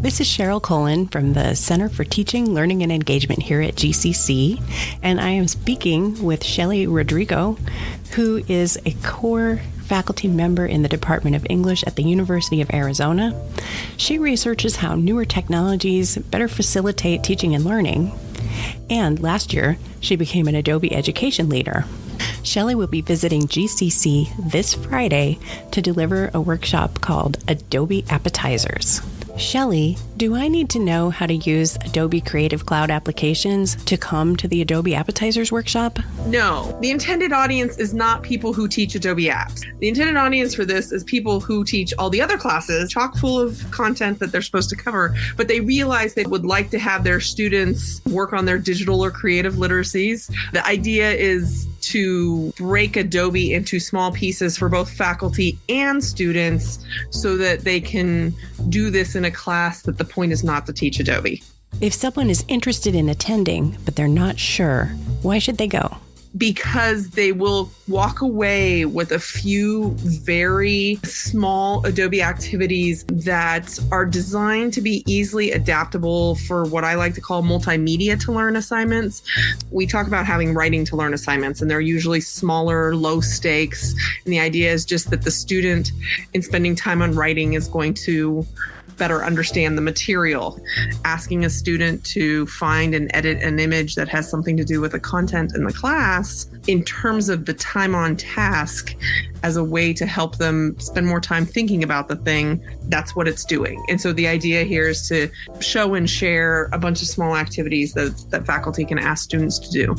This is Cheryl Colin from the Center for Teaching, Learning, and Engagement here at GCC, and I am speaking with Shelly Rodrigo, who is a core faculty member in the Department of English at the University of Arizona. She researches how newer technologies better facilitate teaching and learning. And last year, she became an Adobe education leader. Shelly will be visiting GCC this Friday to deliver a workshop called Adobe Appetizers. Shelly, do I need to know how to use Adobe Creative Cloud applications to come to the Adobe Appetizers workshop? No. The intended audience is not people who teach Adobe apps. The intended audience for this is people who teach all the other classes, chock full of content that they're supposed to cover, but they realize they would like to have their students work on their digital or creative literacies. The idea is to break Adobe into small pieces for both faculty and students so that they can do this in a class that the point is not to teach Adobe. If someone is interested in attending, but they're not sure, why should they go? Because they will walk away with a few very small Adobe activities that are designed to be easily adaptable for what I like to call multimedia to learn assignments. We talk about having writing to learn assignments, and they're usually smaller, low stakes. And the idea is just that the student, in spending time on writing, is going to better understand the material. Asking a student to find and edit an image that has something to do with the content in the class in terms of the time on task as a way to help them spend more time thinking about the thing, that's what it's doing. And so the idea here is to show and share a bunch of small activities that, that faculty can ask students to do.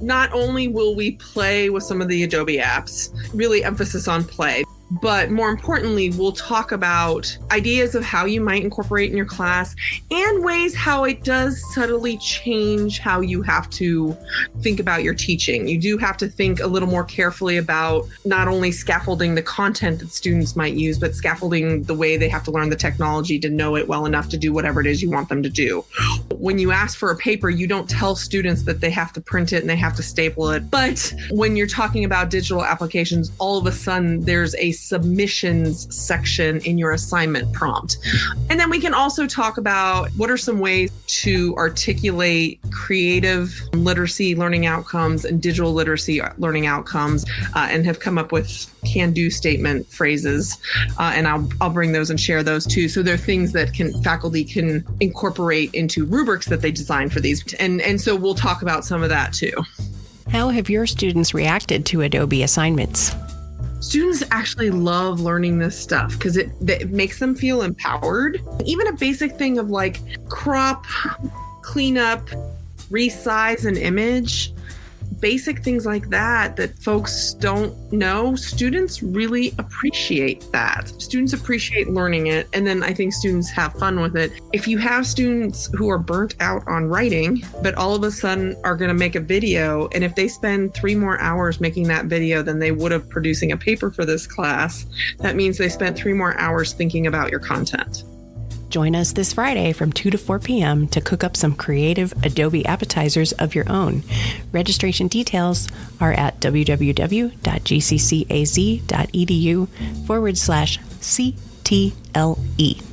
Not only will we play with some of the Adobe apps, really emphasis on play. But more importantly, we'll talk about ideas of how you might incorporate in your class and ways how it does subtly change how you have to think about your teaching. You do have to think a little more carefully about not only scaffolding the content that students might use, but scaffolding the way they have to learn the technology to know it well enough to do whatever it is you want them to do. When you ask for a paper, you don't tell students that they have to print it and they have to staple it. But when you're talking about digital applications, all of a sudden there's a submissions section in your assignment prompt. And then we can also talk about what are some ways to articulate creative literacy learning outcomes and digital literacy learning outcomes uh, and have come up with can do statement phrases. Uh, and I'll, I'll bring those and share those too. So they're things that can faculty can incorporate into rubrics that they design for these. And, and so we'll talk about some of that too. How have your students reacted to Adobe assignments? students actually love learning this stuff because it, it makes them feel empowered. Even a basic thing of like crop, clean up, resize an image basic things like that that folks don't know, students really appreciate that. Students appreciate learning it, and then I think students have fun with it. If you have students who are burnt out on writing, but all of a sudden are going to make a video, and if they spend three more hours making that video than they would have producing a paper for this class, that means they spent three more hours thinking about your content. Join us this Friday from 2 to 4 p.m. to cook up some creative Adobe appetizers of your own. Registration details are at www.gccaz.edu forward slash CTLE.